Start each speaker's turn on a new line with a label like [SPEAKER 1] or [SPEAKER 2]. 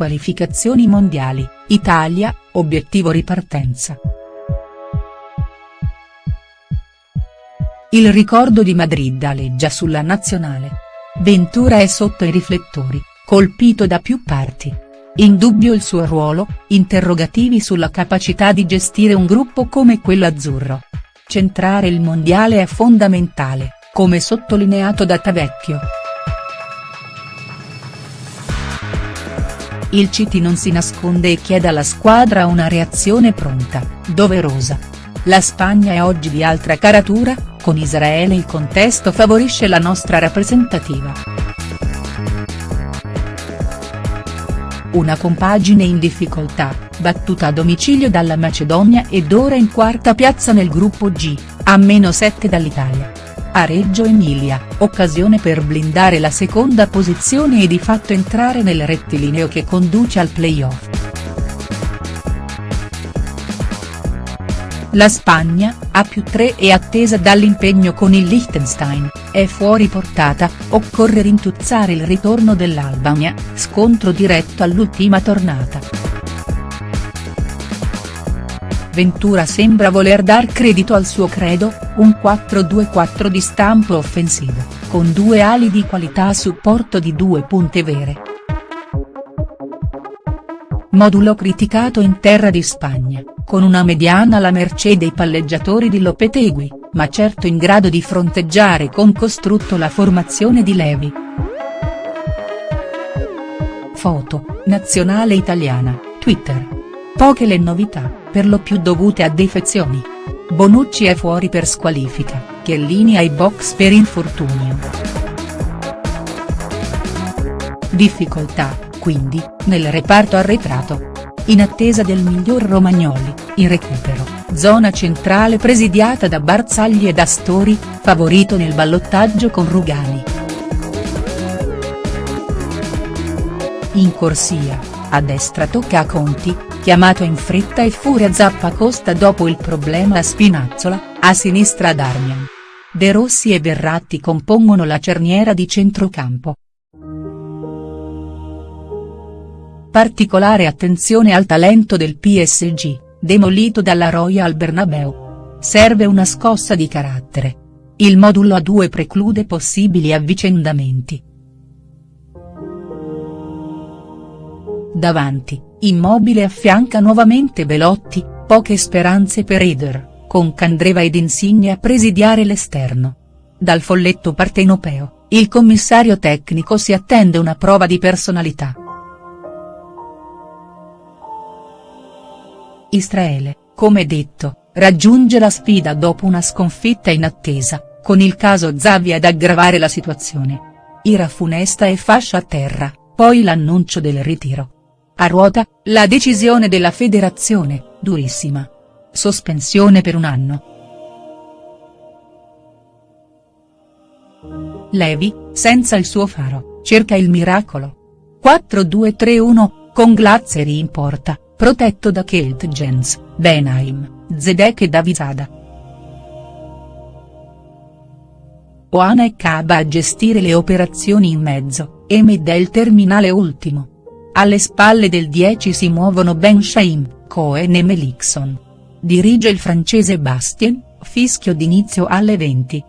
[SPEAKER 1] qualificazioni mondiali, Italia, obiettivo ripartenza. Il ricordo di Madrid aleggia sulla nazionale. Ventura è sotto i riflettori, colpito da più parti. In dubbio il suo ruolo, interrogativi sulla capacità di gestire un gruppo come quello azzurro. Centrare il mondiale è fondamentale, come sottolineato da Tavecchio. Il Citi non si nasconde e chiede alla squadra una reazione pronta, doverosa. La Spagna è oggi di altra caratura, con Israele il contesto favorisce la nostra rappresentativa. Una compagine in difficoltà, battuta a domicilio dalla Macedonia ed ora in quarta piazza nel gruppo G, a meno 7 dall'Italia. A Reggio Emilia, occasione per blindare la seconda posizione e di fatto entrare nel rettilineo che conduce al play-off. La Spagna, a più 3 è attesa dall'impegno con il Liechtenstein, è fuori portata, occorre rintuzzare il ritorno dell'Albania, scontro diretto all'ultima tornata. Ventura sembra voler dar credito al suo credo, un 4-2-4 di stampo offensivo, con due ali di qualità a supporto di due punte vere. Modulo criticato in terra di Spagna, con una mediana alla mercé dei palleggiatori di Lopetegui, ma certo in grado di fronteggiare con costrutto la formazione di Levi. Foto, nazionale italiana, Twitter. Poche le novità, per lo più dovute a defezioni. Bonucci è fuori per squalifica, Chiellini ai box per infortunio. Difficoltà, quindi, nel reparto arretrato. In attesa del miglior Romagnoli, in recupero, zona centrale presidiata da Barzagli ed Astori, favorito nel ballottaggio con Rugani. In corsia, a destra tocca a Conti, chiamato in fretta e furia Zappacosta dopo il problema a Spinazzola, a sinistra ad Armian. De Rossi e Verratti compongono la cerniera di centrocampo. Particolare attenzione al talento del PSG, demolito dalla Royal Bernabeu. Serve una scossa di carattere. Il modulo a due preclude possibili avvicendamenti. Davanti, Immobile affianca nuovamente Belotti, poche speranze per Eder, con Candreva ed Insigne a presidiare l'esterno. Dal folletto partenopeo, il commissario tecnico si attende una prova di personalità. Israele, come detto, raggiunge la sfida dopo una sconfitta in attesa, con il caso Zavi ad aggravare la situazione. Ira funesta e fascia a terra, poi l'annuncio del ritiro. A ruota, la decisione della federazione, durissima. Sospensione per un anno. Levi, senza il suo faro, cerca il miracolo. 4-2-3-1, con Glazzeri in porta, protetto da Kelt Jens, Benheim, Zedek e Davizada. Oana e Kaba a gestire le operazioni in mezzo, Emid è il terminale ultimo. Alle spalle del 10 si muovono Ben Shaim, Cohen e Melikson. Dirige il francese Bastien, fischio d'inizio alle 20.